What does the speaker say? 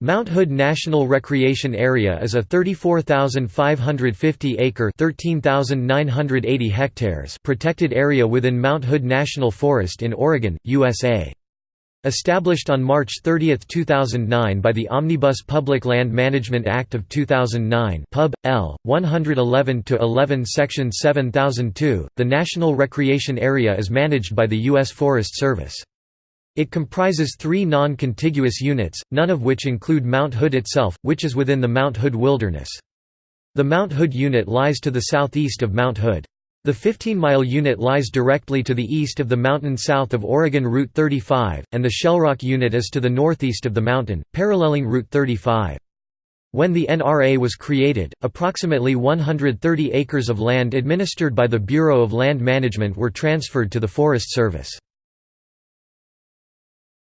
Mount Hood National Recreation Area is a 34,550-acre (13,980 hectares) protected area within Mount Hood National Forest in Oregon, USA. Established on March 30, 2009 by the Omnibus Public Land Management Act of 2009 Pub. L. 111-11 Section 7002, the National Recreation Area is managed by the U.S. Forest Service. It comprises three non-contiguous units, none of which include Mount Hood itself, which is within the Mount Hood Wilderness. The Mount Hood unit lies to the southeast of Mount Hood. The 15-mile unit lies directly to the east of the mountain south of Oregon Route 35, and the Shellrock unit is to the northeast of the mountain, paralleling Route 35. When the NRA was created, approximately 130 acres of land administered by the Bureau of Land Management were transferred to the Forest Service.